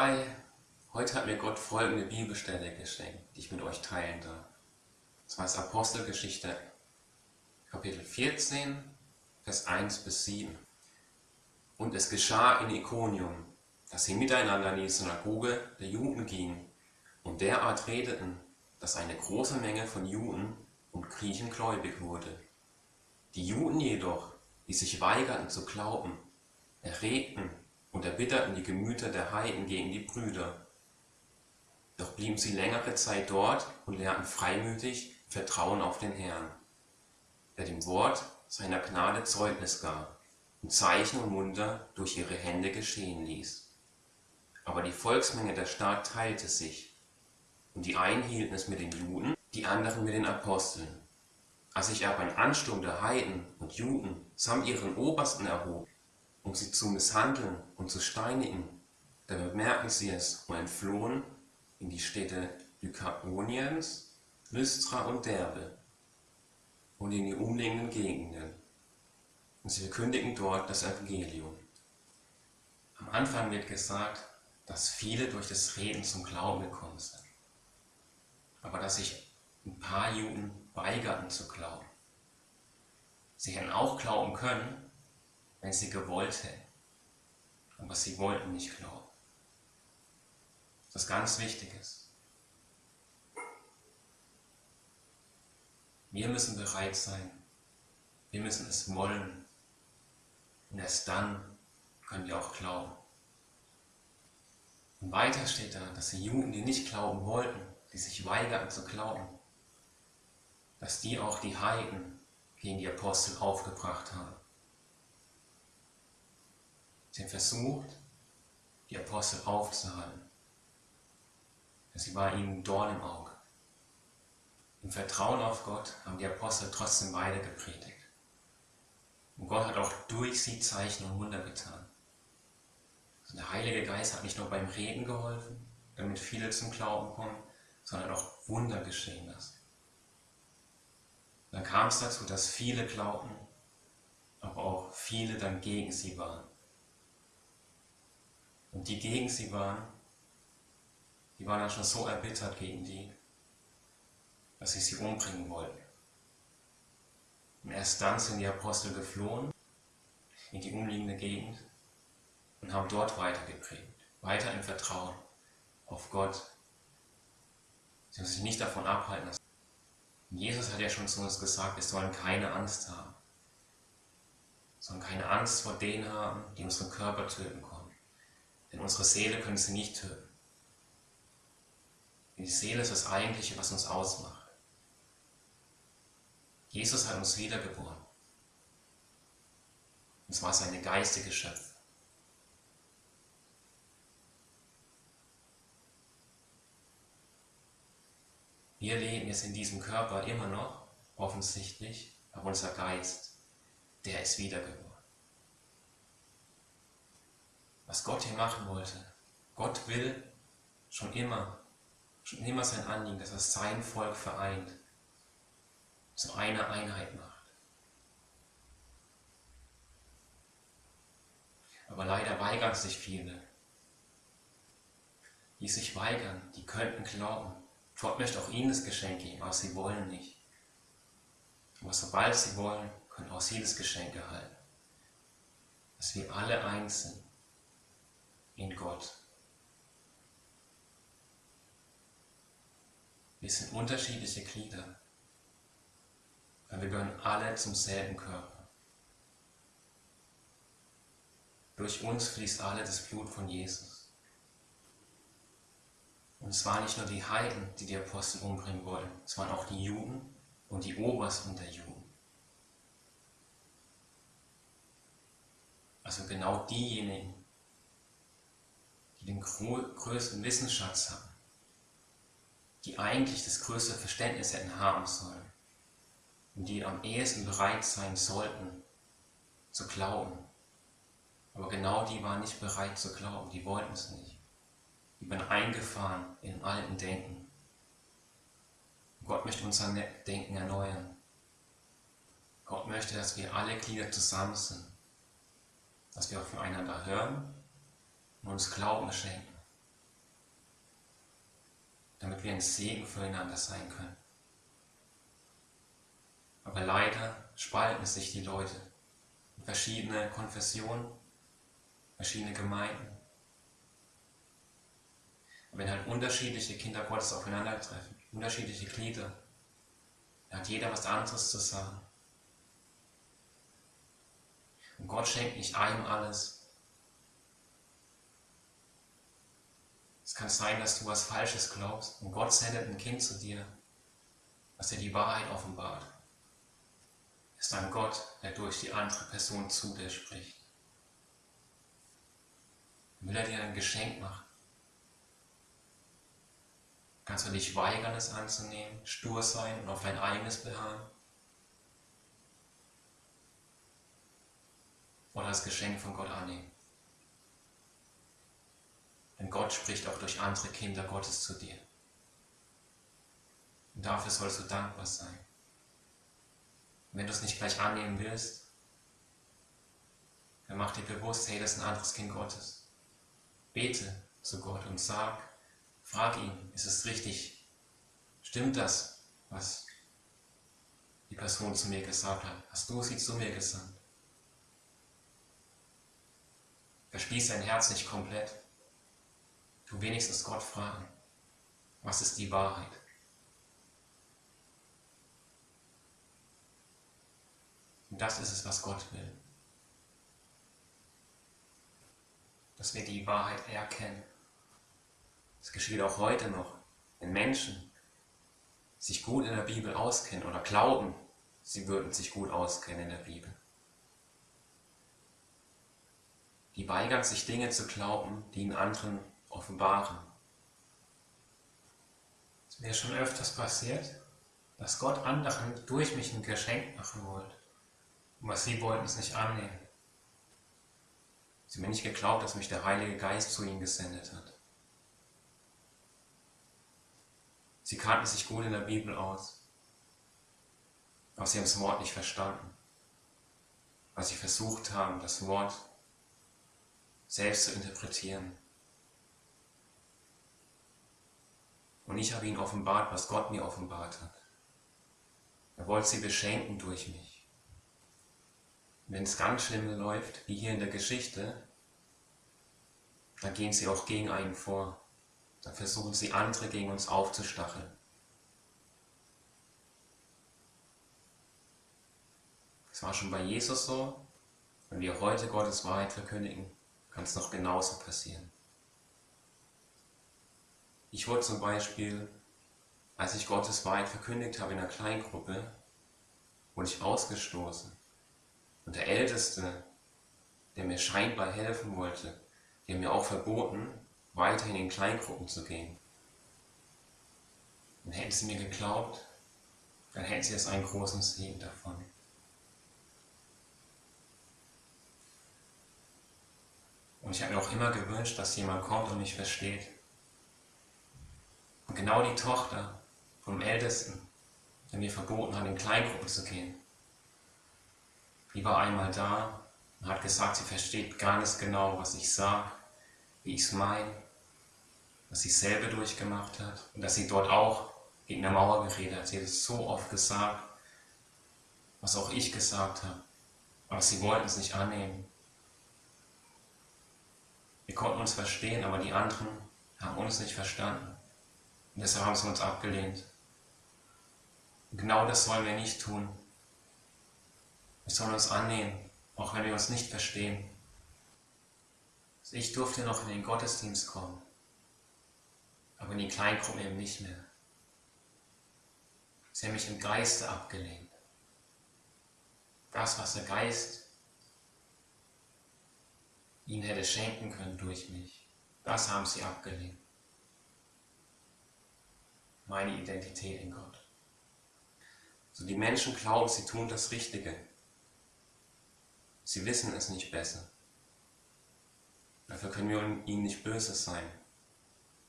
Hi, heute hat mir Gott folgende Bibelstelle geschenkt, die ich mit euch teilen darf. Und zwar ist Apostelgeschichte Kapitel 14, Vers 1 bis 7. Und es geschah in Ikonium, dass sie miteinander in die Synagoge der Juden gingen und derart redeten, dass eine große Menge von Juden und Griechen gläubig wurde. Die Juden jedoch, die sich weigerten zu glauben, erregten und erbitterten die Gemüter der Heiden gegen die Brüder. Doch blieben sie längere Zeit dort und lernten freimütig Vertrauen auf den Herrn, der dem Wort seiner Gnade Zeugnis gab und Zeichen und Wunder durch ihre Hände geschehen ließ. Aber die Volksmenge der Stadt teilte sich, und die einen hielten es mit den Juden, die anderen mit den Aposteln. Als sich aber ein Ansturm der Heiden und Juden samt ihren Obersten erhob, um sie zu misshandeln und zu steinigen, da bemerkten sie es und entflohen in die Städte Lykaoniens, Lystra und Derbe und in die umliegenden Gegenden. Und sie verkündigen dort das Evangelium. Am Anfang wird gesagt, dass viele durch das Reden zum Glauben gekommen sind. Aber dass sich ein paar Juden weigerten zu glauben. Sie hätten auch glauben können, wenn sie gewollt hätten. Aber sie wollten nicht glauben. Das ist ganz Wichtiges. Wir müssen bereit sein. Wir müssen es wollen. Und erst dann können wir auch glauben. Und weiter steht da, dass die Juden, die nicht glauben wollten, die sich weigerten zu glauben, dass die auch die Heiden gegen die Apostel aufgebracht haben. Sie haben versucht, die Apostel aufzuhalten. Sie war ihnen Dorn im Auge. Im Vertrauen auf Gott haben die Apostel trotzdem weiter gepredigt. Und Gott hat auch durch sie Zeichen und Wunder getan. Also der Heilige Geist hat nicht nur beim Reden geholfen, damit viele zum Glauben kommen, sondern auch Wunder geschehen lassen. Dann kam es dazu, dass viele glaubten, aber auch viele dann gegen sie waren. Und die gegen sie waren, die waren dann schon so erbittert gegen die, dass sie sie umbringen wollten. Und erst dann sind die Apostel geflohen in die umliegende Gegend und haben dort weiter geprägt, weiter im Vertrauen auf Gott. Sie haben sich nicht davon abhalten lassen. Jesus hat ja schon zu uns gesagt, wir sollen keine Angst haben. Wir sollen keine Angst vor denen haben, die unseren Körper töten können. Denn unsere Seele können sie nicht töten. Die Seele ist das Eigentliche, was uns ausmacht. Jesus hat uns wiedergeboren. Und zwar seine geistige Schöpfung. Wir leben jetzt in diesem Körper immer noch, offensichtlich, aber unser Geist, der ist wiedergeboren was Gott hier machen wollte. Gott will schon immer, schon immer sein Anliegen, dass er sein Volk vereint, zu einer Einheit macht. Aber leider weigern sich viele. Die sich weigern, die könnten glauben. Gott möchte auch ihnen das Geschenk geben, aber sie wollen nicht. Aber sobald sie wollen, können auch sie das Geschenk erhalten. Dass wir alle eins sind in Gott. Wir sind unterschiedliche Glieder, aber wir gehören alle zum selben Körper. Durch uns fließt alle das Blut von Jesus. Und es waren nicht nur die Heiden, die die Apostel umbringen wollten, es waren auch die Juden und die Obersten der Juden. Also genau diejenigen, den größten Wissensschatz haben, die eigentlich das größte Verständnis hätten haben sollen und die am ehesten bereit sein sollten zu glauben. Aber genau die waren nicht bereit zu glauben, die wollten es nicht. Die waren eingefahren in alten Denken. Gott möchte unser Denken erneuern. Gott möchte, dass wir alle Glieder zusammen sind, dass wir aufeinander hören und uns Glauben schenken. damit wir ein Segen füreinander sein können. Aber leider spalten sich die Leute in verschiedene Konfessionen, verschiedene Gemeinden. Und wenn halt unterschiedliche Kinder Gottes aufeinandertreffen, unterschiedliche Glieder, dann hat jeder was anderes zu sagen. Und Gott schenkt nicht einem alles. Es kann sein, dass du was Falsches glaubst und Gott sendet ein Kind zu dir, was dir die Wahrheit offenbart. Ist ein Gott, der durch die andere Person zu dir spricht. Will er dir ein Geschenk machen? Kannst du dich weigern, es anzunehmen, stur sein und auf dein eigenes beharren? Oder das Geschenk von Gott annehmen? Denn Gott spricht auch durch andere Kinder Gottes zu dir. Und dafür sollst du dankbar sein. Und wenn du es nicht gleich annehmen willst, dann mach dir bewusst, hey, das ist ein anderes Kind Gottes. Bete zu Gott und sag, Frag ihn, ist es richtig? Stimmt das, was die Person zu mir gesagt hat? Hast du sie zu mir gesandt? Verschließ dein Herz nicht komplett. Du wenigstens Gott fragen, was ist die Wahrheit? Und das ist es, was Gott will. Dass wir die Wahrheit erkennen. Es geschieht auch heute noch, wenn Menschen sich gut in der Bibel auskennen oder glauben, sie würden sich gut auskennen in der Bibel. Die weigern sich Dinge zu glauben, die in anderen offenbaren. Es ist mir schon öfters passiert, dass Gott anderen durch mich ein Geschenk machen wollte. Aber sie wollten es nicht annehmen. Sie haben mir nicht geglaubt, dass mich der Heilige Geist zu ihnen gesendet hat. Sie kannten sich gut in der Bibel aus, aber sie haben das Wort nicht verstanden, weil sie versucht haben, das Wort selbst zu interpretieren. Und ich habe ihnen offenbart, was Gott mir offenbart hat. Er wollte sie beschenken durch mich. Wenn es ganz schlimm läuft, wie hier in der Geschichte, dann gehen sie auch gegen einen vor. Dann versuchen sie andere gegen uns aufzustacheln. Das war schon bei Jesus so. Wenn wir heute Gottes Wahrheit verkündigen, kann es noch genauso passieren. Ich wurde zum Beispiel, als ich Gottes Wahrheit verkündigt habe in einer Kleingruppe, wurde ich ausgestoßen. Und der Älteste, der mir scheinbar helfen wollte, der mir auch verboten, weiterhin in Kleingruppen zu gehen. Und hätten sie mir geglaubt, dann hätten sie jetzt einen großen Segen davon. Und ich habe mir auch immer gewünscht, dass jemand kommt und mich versteht. Genau die Tochter vom Ältesten, der mir verboten hat, in Kleingruppen zu gehen, die war einmal da und hat gesagt, sie versteht gar nicht genau, was ich sage, wie ich es meine was sie selber durchgemacht hat und dass sie dort auch gegen eine Mauer geredet hat. Sie hat es so oft gesagt, was auch ich gesagt habe, aber sie wollten es nicht annehmen. Wir konnten uns verstehen, aber die anderen haben uns nicht verstanden. Und deshalb haben sie uns abgelehnt. Und genau das sollen wir nicht tun. Wir sollen uns annehmen, auch wenn wir uns nicht verstehen. Ich durfte noch in den Gottesdienst kommen aber in die Kleingruppen eben nicht mehr. Sie haben mich im Geiste abgelehnt. Das, was der Geist ihnen hätte schenken können durch mich, das haben sie abgelehnt. Meine Identität in Gott. So die Menschen glauben, sie tun das Richtige. Sie wissen es nicht besser. Dafür können wir ihnen nicht böse sein.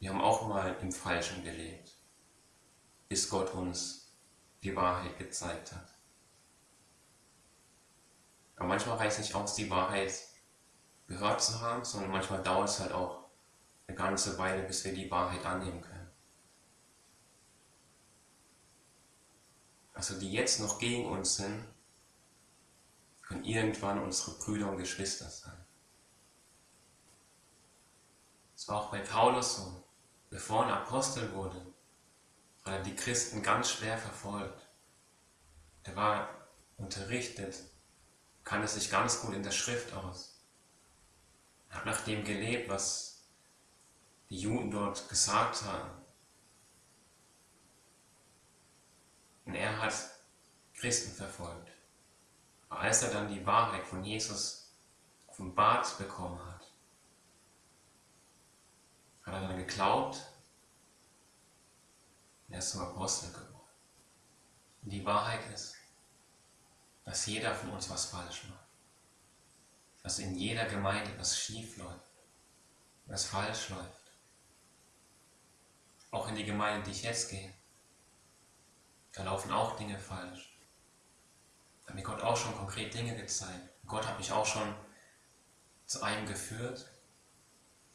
Wir haben auch mal im Falschen gelebt, bis Gott uns die Wahrheit gezeigt hat. Aber manchmal reicht es nicht aus, die Wahrheit gehört zu haben, sondern manchmal dauert es halt auch eine ganze Weile, bis wir die Wahrheit annehmen können. Also die jetzt noch gegen uns sind, können irgendwann unsere Brüder und Geschwister sein. Es war auch bei Paulus so. Bevor er Apostel wurde, hat er die Christen ganz schwer verfolgt. Der war unterrichtet, kannte sich ganz gut in der Schrift aus. Er hat nach dem gelebt, was die Juden dort gesagt haben. Und er hat Christen verfolgt. Aber als er dann die Wahrheit von Jesus offenbart bekommen hat, hat er dann geglaubt und er ist zum Apostel geworden. Und die Wahrheit ist, dass jeder von uns was falsch macht. Dass in jeder Gemeinde was schief läuft, was falsch läuft. Auch in die Gemeinde, die ich jetzt gehe. Da laufen auch Dinge falsch. Da hat mir Gott auch schon konkret Dinge gezeigt. Gott hat mich auch schon zu einem geführt,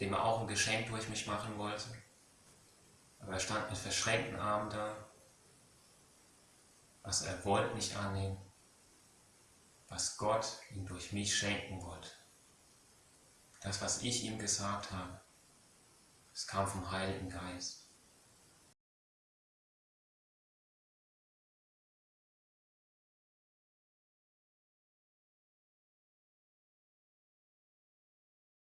dem er auch ein Geschenk durch mich machen wollte. Aber er stand mit verschränkten Armen da. Was er wollte nicht annehmen, was Gott ihm durch mich schenken wollte. Das, was ich ihm gesagt habe, es kam vom Heiligen Geist.